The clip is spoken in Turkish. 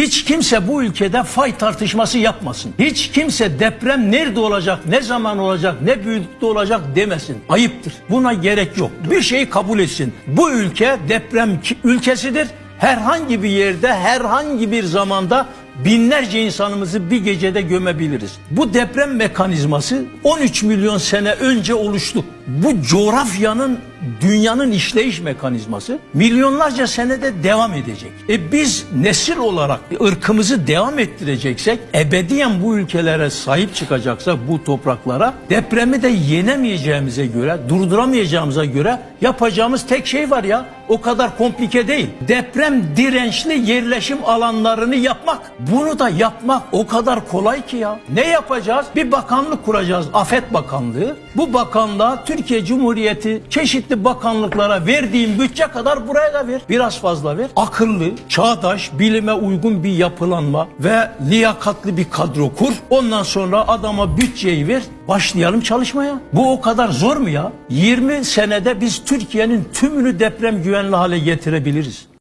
Hiç kimse bu ülkede fay tartışması yapmasın. Hiç kimse deprem nerede olacak, ne zaman olacak, ne büyüklükte olacak demesin. Ayıptır. Buna gerek yok. Bir şeyi kabul etsin. Bu ülke deprem ülkesidir. Herhangi bir yerde, herhangi bir zamanda binlerce insanımızı bir gecede gömebiliriz. Bu deprem mekanizması 13 milyon sene önce oluştu. Bu coğrafyanın dünyanın işleyiş mekanizması milyonlarca senede devam edecek. E biz nesil olarak ırkımızı devam ettireceksek, ebediyen bu ülkelere sahip çıkacaksak bu topraklara depremi de yenemeyeceğimize göre, durduramayacağımıza göre yapacağımız tek şey var ya. O kadar komplike değil. Deprem dirençli yerleşim alanlarını yapmak. Bunu da yapmak o kadar kolay ki ya. Ne yapacağız? Bir bakanlık kuracağız. Afet Bakanlığı. Bu bakanlığa Türkiye Cumhuriyeti çeşitli bakanlıklara verdiğim bütçe kadar buraya da ver. Biraz fazla ver. Akıllı, çağdaş, bilime uygun bir yapılanma ve liyakatli bir kadro kur. Ondan sonra adama bütçeyi ver. Başlayalım çalışmaya. Bu o kadar zor mu ya? 20 senede biz Türkiye'nin tümünü deprem güvenli hale getirebiliriz.